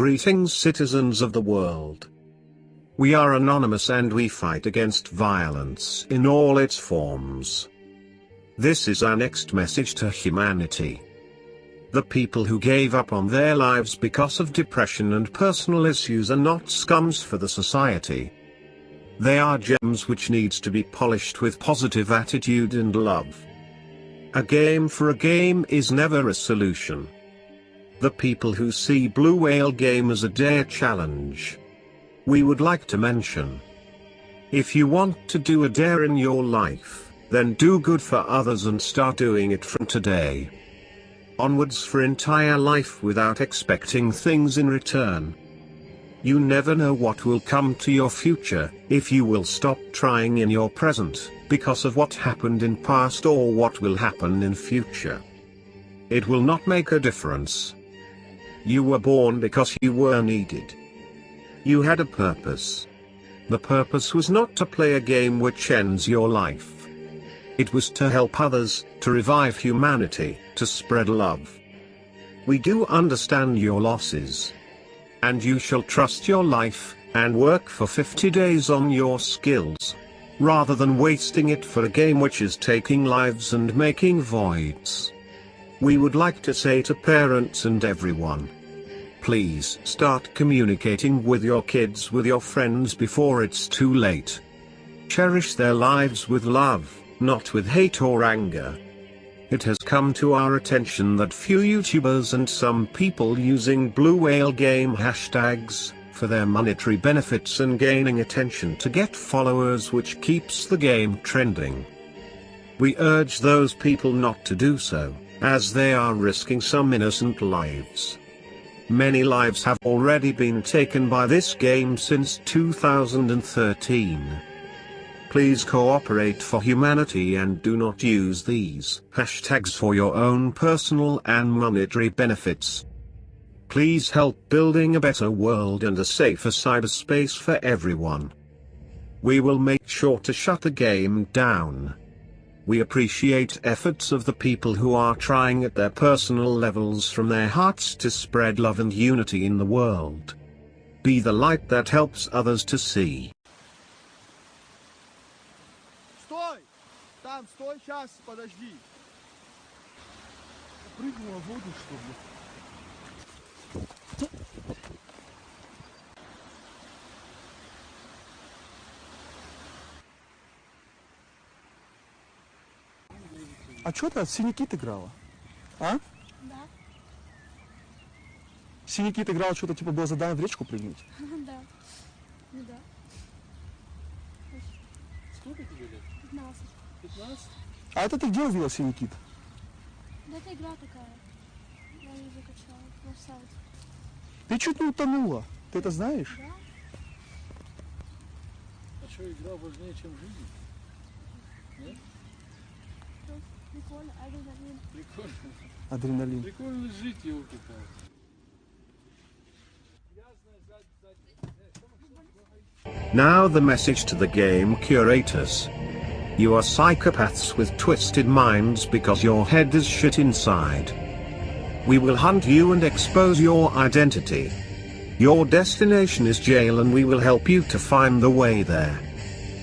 Greetings citizens of the world. We are anonymous and we fight against violence in all its forms. This is our next message to humanity. The people who gave up on their lives because of depression and personal issues are not scums for the society. They are gems which needs to be polished with positive attitude and love. A game for a game is never a solution. The people who see Blue Whale game as a dare challenge. We would like to mention. If you want to do a dare in your life, then do good for others and start doing it from today onwards for entire life without expecting things in return. You never know what will come to your future, if you will stop trying in your present, because of what happened in past or what will happen in future. It will not make a difference. You were born because you were needed. You had a purpose. The purpose was not to play a game which ends your life. It was to help others, to revive humanity, to spread love. We do understand your losses. And you shall trust your life, and work for 50 days on your skills. Rather than wasting it for a game which is taking lives and making voids. We would like to say to parents and everyone. Please start communicating with your kids with your friends before it's too late. Cherish their lives with love not with hate or anger. It has come to our attention that few YouTubers and some people using Blue Whale game hashtags, for their monetary benefits and gaining attention to get followers which keeps the game trending. We urge those people not to do so, as they are risking some innocent lives. Many lives have already been taken by this game since 2013. Please cooperate for humanity and do not use these hashtags for your own personal and monetary benefits. Please help building a better world and a safer cyberspace for everyone. We will make sure to shut the game down We appreciate efforts of the people who are trying at their personal levels from their hearts to spread love and unity in the world. Be the light that helps others to see. Там, стой, сейчас, подожди. Прыгнула в воду, что ли? А что ты от синякит играла? А? Да. Синякит играла, что-то типа было задание в речку прыгнуть? Да. Ну да. Сколько тебе лет? 15. 15? А это ты где увидела синякит? Да это игра такая. Я ее закачала на сайт. Ты чуть не утонула. Ты это знаешь? Да? А что, игра важнее, чем жизнь? Нет? Ну, прикольно, адреналин. Прикольно. Адреналин. Прикольно жить, елки-палки. Now the message to the game curators. You are psychopaths with twisted minds because your head is shit inside. We will hunt you and expose your identity. Your destination is jail and we will help you to find the way there.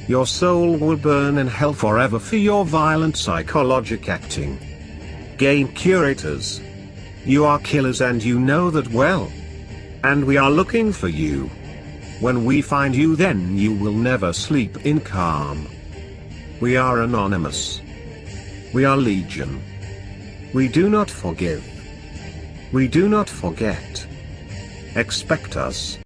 Your soul will burn in hell forever for your violent psychologic acting. Game curators. You are killers and you know that well. And we are looking for you. When we find you then you will never sleep in calm. We are anonymous. We are legion. We do not forgive. We do not forget. Expect us.